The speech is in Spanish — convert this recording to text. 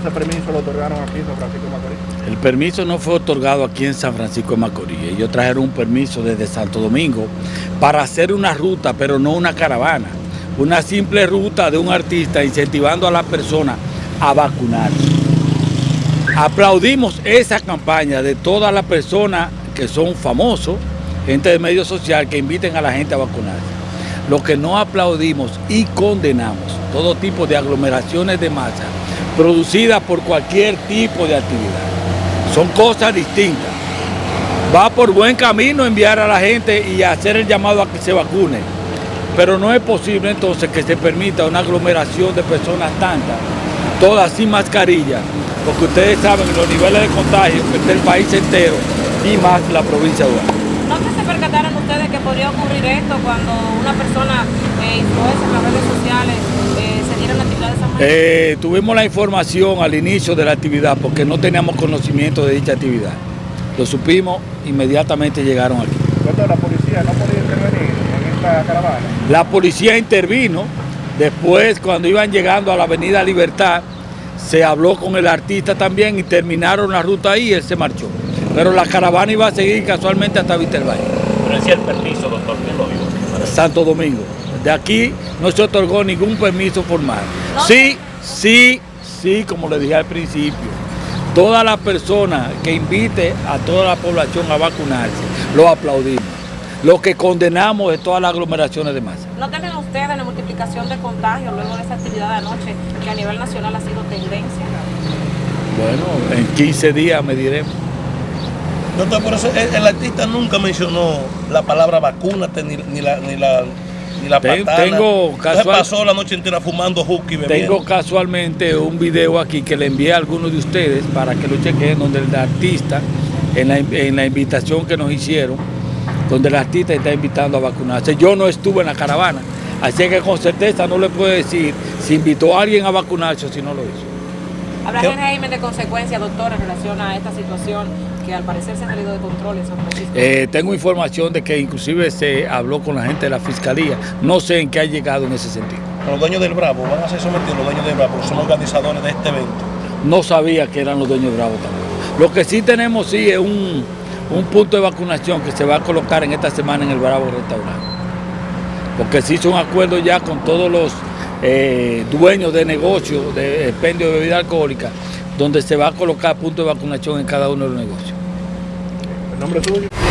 ese permiso lo otorgaron aquí en San Francisco de Macorís. El permiso no fue otorgado aquí en San Francisco de Macorís. Ellos trajeron un permiso desde Santo Domingo para hacer una ruta, pero no una caravana. Una simple ruta de un artista incentivando a las personas a vacunar. Aplaudimos esa campaña de todas las personas que son famosos, gente de medio social, que inviten a la gente a vacunarse. Lo que no aplaudimos y condenamos todo tipo de aglomeraciones de masa producidas por cualquier tipo de actividad. Son cosas distintas. Va por buen camino enviar a la gente y hacer el llamado a que se vacune. Pero no es posible entonces que se permita una aglomeración de personas tantas, todas sin mascarilla, porque ustedes saben los niveles de contagio del país entero y más la provincia de Duarte. ¿No que se percataron ustedes que podría ocurrir esto cuando una persona eh, influencia en las redes sociales eh, se diera la actividad de esa manera? Eh, tuvimos la información al inicio de la actividad porque no teníamos conocimiento de dicha actividad. Lo supimos, inmediatamente llegaron aquí. Doctor, la policía no podía intervenir en esta caravana. La policía intervino, después cuando iban llegando a la avenida Libertad, se habló con el artista también y terminaron la ruta ahí y él se marchó. Pero la caravana iba a seguir casualmente hasta Vitervalle. Pero decía el permiso, doctor, ¿quién lo dio? Santo Domingo. De aquí no se otorgó ningún permiso formal. Sí, sí, sí, como le dije al principio, toda la persona que invite a toda la población a vacunarse, lo aplaudimos. Lo que condenamos es todas las aglomeraciones de masa. ¿No temen ustedes la multiplicación de contagios luego de esa actividad de anoche que a nivel nacional ha sido tendencia? Bueno, en 15 días me diremos. Doctor, por eso el, el artista nunca mencionó la palabra vacúnate ni, ni la ni la ni la Ten- patana. tengo Entonces casual- pasó la noche entera fumando hookey bebiendo. Tengo casualmente un video aquí que le envié a algunos de ustedes para que lo chequen, donde el artista, en la, en la invitación que nos hicieron, donde el artista está invitando a vacunarse. Yo no estuve en la caravana, así que con certeza no le puedo decir si invitó a alguien a vacunarse o si no lo hizo. ¿Habrá ¿Qué? régimen de consecuencia, doctor, en relación a esta situación que al parecer se ha salido de control en San Francisco? Eh, tengo información de que inclusive se habló con la gente de la fiscalía. No sé en qué ha llegado en ese sentido. Los dueños del Bravo van a ser sometidos, los dueños del Bravo, porque son organizadores de este evento. No sabía que eran los dueños de Bravo tampoco. Lo que sí tenemos sí es un, un punto de vacunación que se va a colocar en esta semana en el Bravo Restaurante. Porque se hizo un acuerdo ya con todos los eh, dueños de negocios de expendio de bebida alcohólica, donde se va a colocar punto de vacunación en cada uno de los negocios. El nombre suyo.